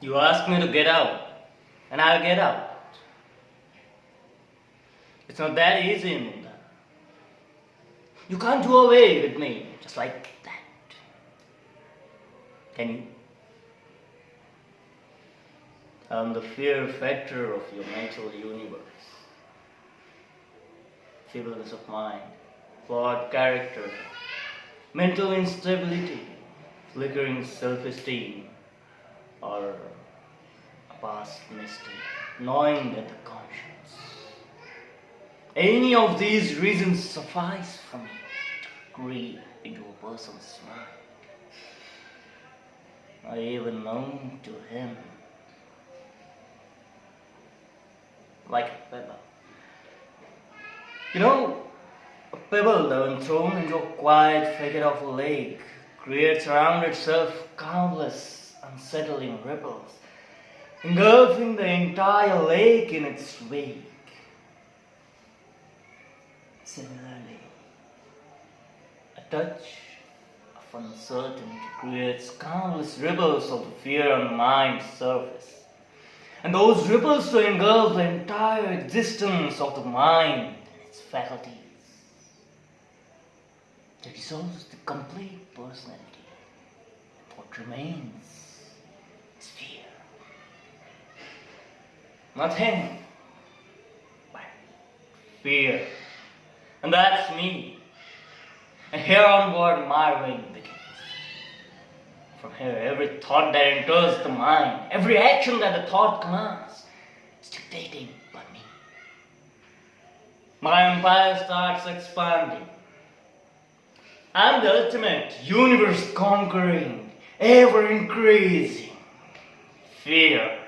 You ask me to get out, and I'll get out. It's not that easy, Munda. You can't do away with me just like that. Can you? I'm the fear factor of your mental universe. Feebleness of mind, flawed character, mental instability, flickering self-esteem, or a past mistake, gnawing at the conscience. Any of these reasons suffice for me to creep into a person's mind. I even known to him like a pebble. You know, a pebble when thrown into a quiet figure of a lake creates around itself countless unsettling ripples, engulfing the entire lake in its wake. Similarly, a touch of uncertainty creates countless ripples of fear on the mind's surface. And those ripples to engulf the entire existence of the mind and its faculties. That dissolves the complete personality. What remains is fear. Nothing but fear. And that's me. And here onward my reign begins. From here, every thought that enters the mind, every action that the thought commands, is dictating by me. My empire starts expanding. I'm the ultimate, universe conquering, ever increasing fear.